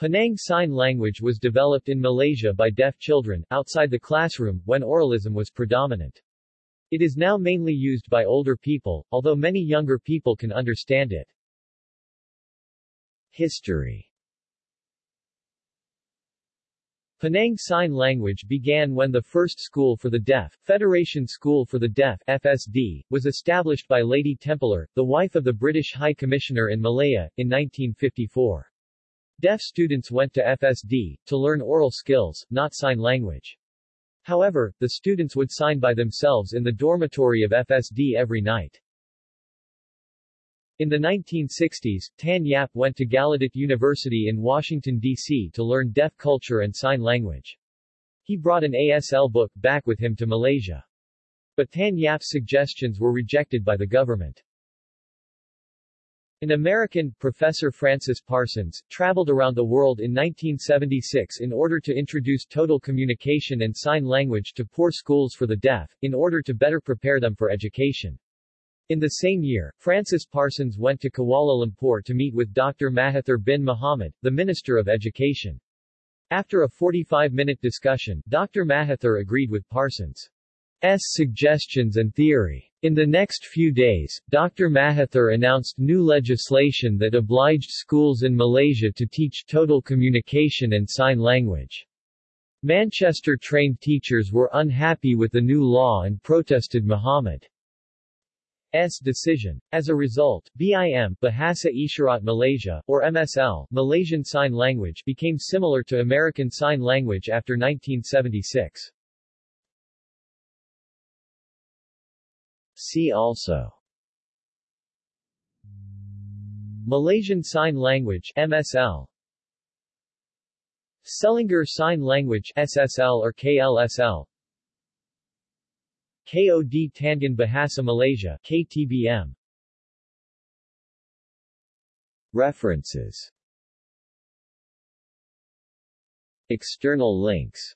Penang Sign Language was developed in Malaysia by deaf children, outside the classroom, when oralism was predominant. It is now mainly used by older people, although many younger people can understand it. History Penang Sign Language began when the first School for the Deaf, Federation School for the Deaf FSD, was established by Lady Templer, the wife of the British High Commissioner in Malaya, in 1954. Deaf students went to FSD, to learn oral skills, not sign language. However, the students would sign by themselves in the dormitory of FSD every night. In the 1960s, Tan Yap went to Gallaudet University in Washington, D.C. to learn deaf culture and sign language. He brought an ASL book back with him to Malaysia. But Tan Yap's suggestions were rejected by the government. An American, Professor Francis Parsons, traveled around the world in 1976 in order to introduce total communication and sign language to poor schools for the deaf, in order to better prepare them for education. In the same year, Francis Parsons went to Kuala Lumpur to meet with Dr. Mahathir bin Mohamad, the Minister of Education. After a 45-minute discussion, Dr. Mahathir agreed with Parsons' suggestions and theory. In the next few days, Dr. Mahathir announced new legislation that obliged schools in Malaysia to teach total communication and sign language. Manchester-trained teachers were unhappy with the new law and protested Muhammad S decision. As a result, BIM Bahasa Isyarat Malaysia, or MSL Malaysian Sign Language became similar to American Sign Language after 1976. See also. Malaysian Sign Language MSL Selangor Sign Language SSL or KLSL KOD Tangan Bahasa Malaysia KTBM References. External links